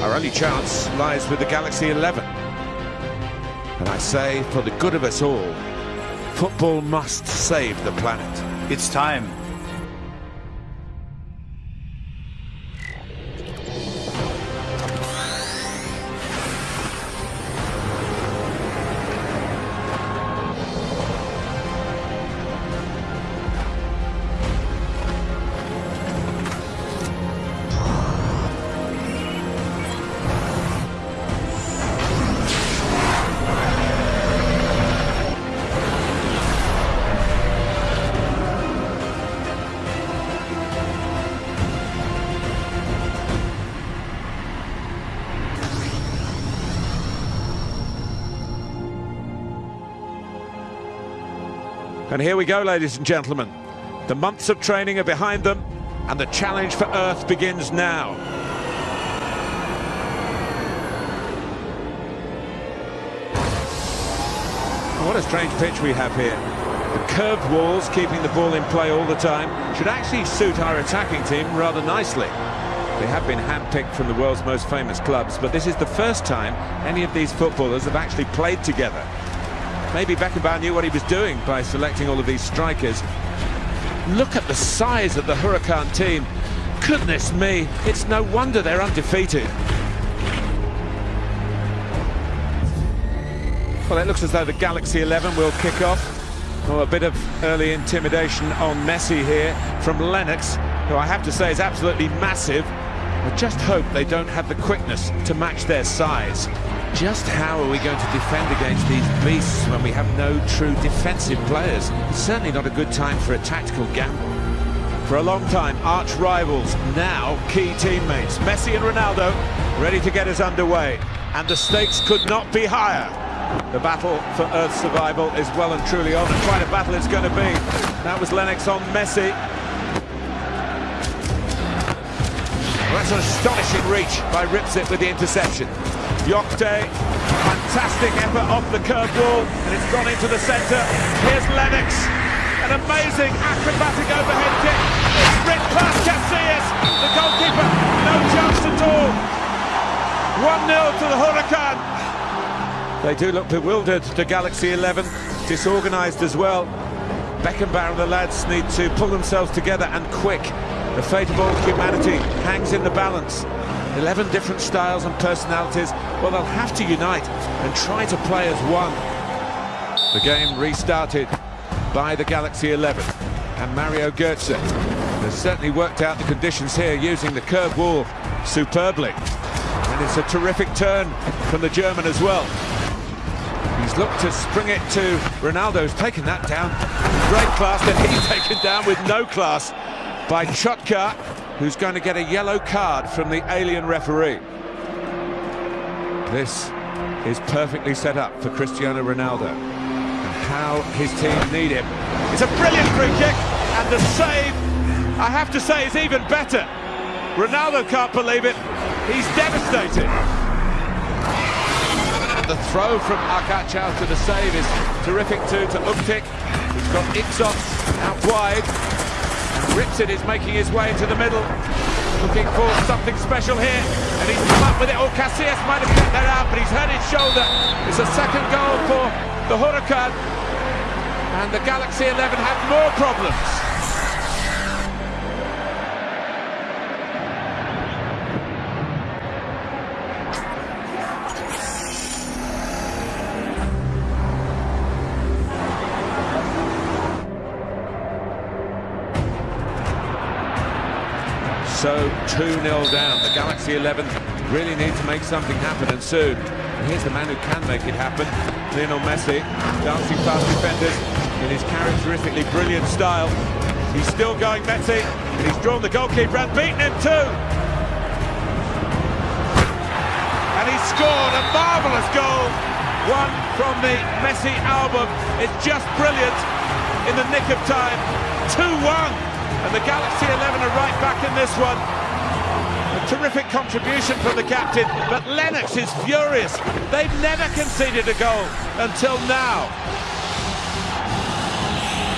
Our only chance lies with the Galaxy 11. And I say, for the good of us all, football must save the planet. It's time. And here we go, ladies and gentlemen. The months of training are behind them, and the challenge for Earth begins now. Oh, what a strange pitch we have here. The curved walls, keeping the ball in play all the time, should actually suit our attacking team rather nicely. They have been handpicked from the world's most famous clubs, but this is the first time any of these footballers have actually played together. Maybe Beckenbauer knew what he was doing by selecting all of these strikers. Look at the size of the Huracan team. Goodness me, it's no wonder they're undefeated. Well, it looks as though the Galaxy 11 will kick off. Oh, a bit of early intimidation on Messi here from Lennox, who I have to say is absolutely massive. I just hope they don't have the quickness to match their size. Just how are we going to defend against these beasts when we have no true defensive players? It's certainly not a good time for a tactical gamble. For a long time, arch rivals, now key teammates. Messi and Ronaldo ready to get us underway. And the stakes could not be higher. The battle for Earth's survival is well and truly on, and quite a battle it's going to be. That was Lennox on Messi. Well, that's an astonishing reach by Ripsit with the interception. Yokte, fantastic effort off the curved wall, and it's gone into the centre. Here's Lennox, an amazing acrobatic overhead kick. Sprint past Casillas, the goalkeeper, no chance at all. 1-0 to the Huracan. They do look bewildered, the Galaxy 11, disorganised as well. Beckenbauer and the lads need to pull themselves together and quick. The fate of all humanity hangs in the balance. 11 different styles and personalities, well, they'll have to unite and try to play as one. The game restarted by the Galaxy 11 and Mario Götze has certainly worked out the conditions here using the curved wall superbly. And it's a terrific turn from the German as well. He's looked to spring it to Ronaldo's taken that down. Great class, and he's taken down with no class by Chotka, who's going to get a yellow card from the alien referee. This is perfectly set up for Cristiano Ronaldo. And how his team need him. It's a brilliant free kick, and the save, I have to say, is even better. Ronaldo can't believe it. He's devastated. The throw from Arkachow to the save is terrific too to Uktik. He's got Ixos out wide. Ripsett is making his way into the middle. Looking for something special here. And he's come up with it. Oh, Casillas might have kept that out, but he's hurt his shoulder. It's a second goal for the Huracan. And the Galaxy 11 have more problems. So 2-0 down. The Galaxy 11 really need to make something happen and soon. And here's the man who can make it happen, Lionel Messi, dancing past defenders in his characteristically brilliant style. He's still going Messi, and he's drawn the goalkeeper and beaten him too. And he's scored a marvellous goal. One from the Messi album. It's just brilliant in the nick of time. 2-1. And the Galaxy 11 are right back in this one. A terrific contribution from the captain, but Lennox is furious. They've never conceded a goal until now.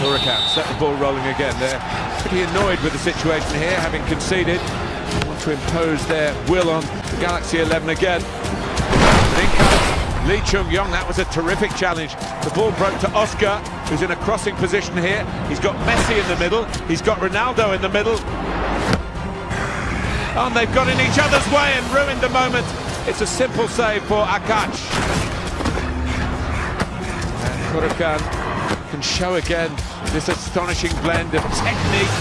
Huracan set the ball rolling again. They're pretty annoyed with the situation here, having conceded. want to impose their will on the Galaxy 11 again. Lee Chung-yong, that was a terrific challenge. The ball broke to Oscar, who's in a crossing position here. He's got Messi in the middle, he's got Ronaldo in the middle. And they've got in each other's way and ruined the moment. It's a simple save for Akac. And Huracan can show again this astonishing blend of technique,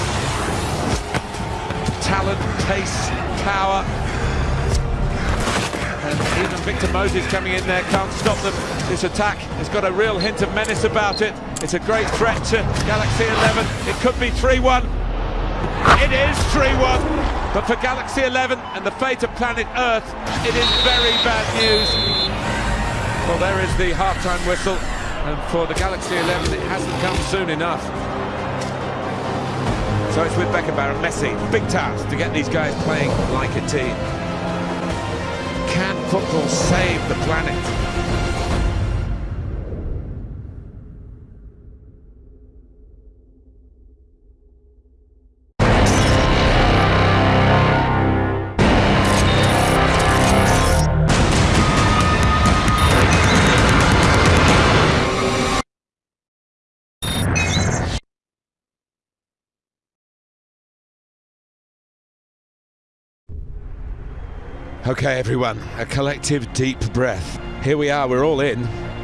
talent, pace, power. And even Victor Moses coming in there can't stop them. This attack has got a real hint of menace about it. It's a great threat to Galaxy 11. It could be 3-1. It is 3-1. But for Galaxy 11 and the fate of planet Earth, it is very bad news. Well, there is the half-time whistle, and for the Galaxy 11, it hasn't come soon enough. So it's with Beckenbauer and Messi. Big task to get these guys playing like a team. Can football save the planet? Okay, everyone, a collective deep breath. Here we are, we're all in.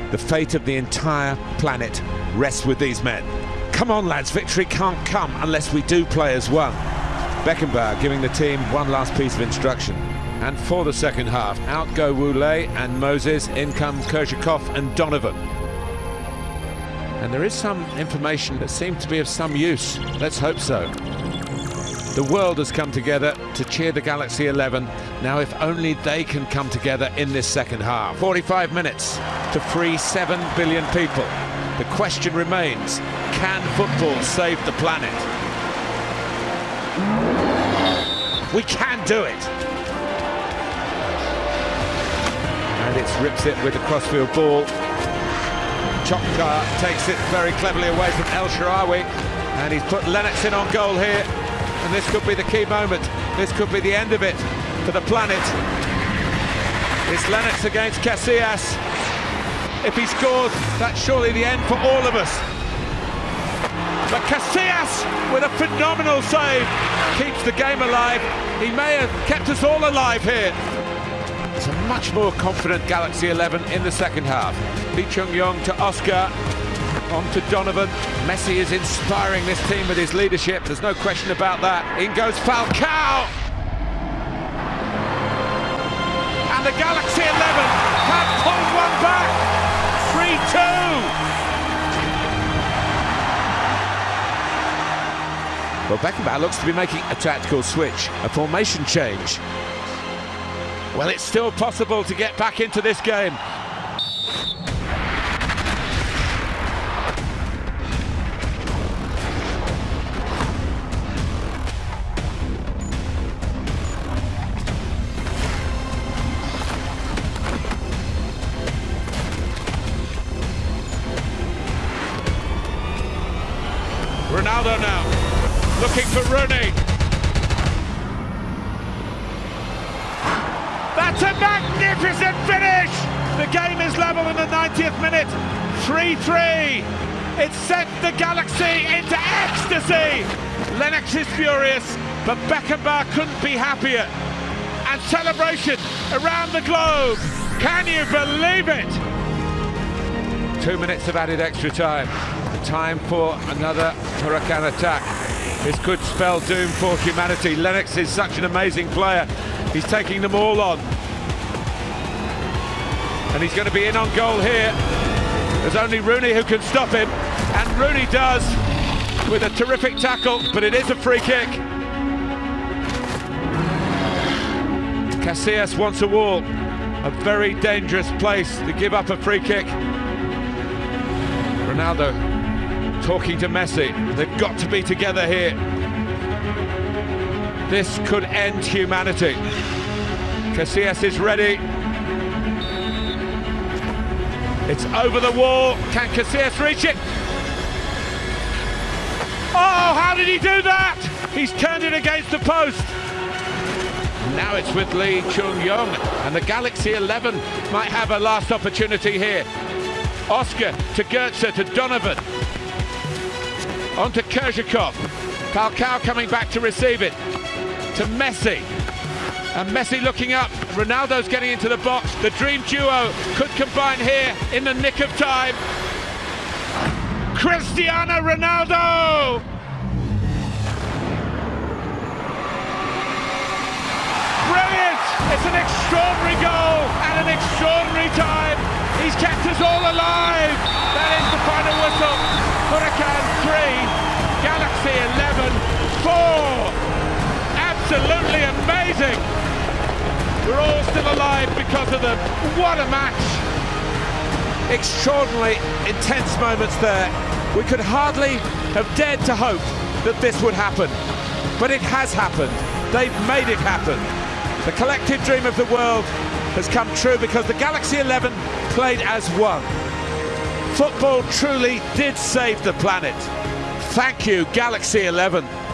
The fate of the entire planet rests with these men. Come on, lads, victory can't come unless we do play as one. Beckenbauer giving the team one last piece of instruction. And for the second half, out go Woulé and Moses, in come Kerzhakov and Donovan. And there is some information that seemed to be of some use. Let's hope so. The world has come together to cheer the Galaxy 11. Now, if only they can come together in this second half. 45 minutes to free 7 billion people. The question remains, can football save the planet? We can do it! And it's Ripsit with a crossfield ball. Chokka takes it very cleverly away from El Shaarawy. And he's put Lennox in on goal here and this could be the key moment. This could be the end of it for the planet. It's Lennox against Casillas. If he scores, that's surely the end for all of us. But Casillas, with a phenomenal save, keeps the game alive. He may have kept us all alive here. It's a much more confident Galaxy 11 in the second half. Lee Chung-yong to Oscar, on to Donovan. Messi is inspiring this team with his leadership. There's no question about that. In goes Falcao. And the Galaxy 11 have pulled one back. 3-2. Well, Beckenbauer looks to be making a tactical switch, a formation change. Well, it's still possible to get back into this game. Looking for Rooney. That's a magnificent finish! The game is level in the 90th minute, 3-3. It sent the Galaxy into ecstasy. Lennox is furious, but Beckenbauer couldn't be happier. And celebration around the globe. Can you believe it? Two minutes of added extra time time for another Huracan attack. This could spell doom for humanity. Lennox is such an amazing player. He's taking them all on. And he's going to be in on goal here. There's only Rooney who can stop him. And Rooney does with a terrific tackle, but it is a free kick. Casillas wants a wall. A very dangerous place to give up a free kick. Ronaldo talking to Messi. They've got to be together here. This could end humanity. Casillas is ready. It's over the wall. Can Casillas reach it? Oh, how did he do that? He's turned it against the post. Now it's with Lee Chung-yong, and the Galaxy 11 might have a last opportunity here. Oscar to Goetze to Donovan. On to Kerzhakov. Falcao coming back to receive it. To Messi. And Messi looking up. Ronaldo's getting into the box. The dream duo could combine here in the nick of time. Cristiano Ronaldo! Brilliant! It's an extraordinary goal at an extraordinary time. He's kept us all alive. That is the final whistle. Huracan 3, Galaxy 11, 4. Absolutely amazing. We're all still alive because of them. What a match. Extraordinarily intense moments there. We could hardly have dared to hope that this would happen. But it has happened. They've made it happen. The collective dream of the world has come true because the Galaxy 11 played as one. Football truly did save the planet. Thank you, Galaxy 11.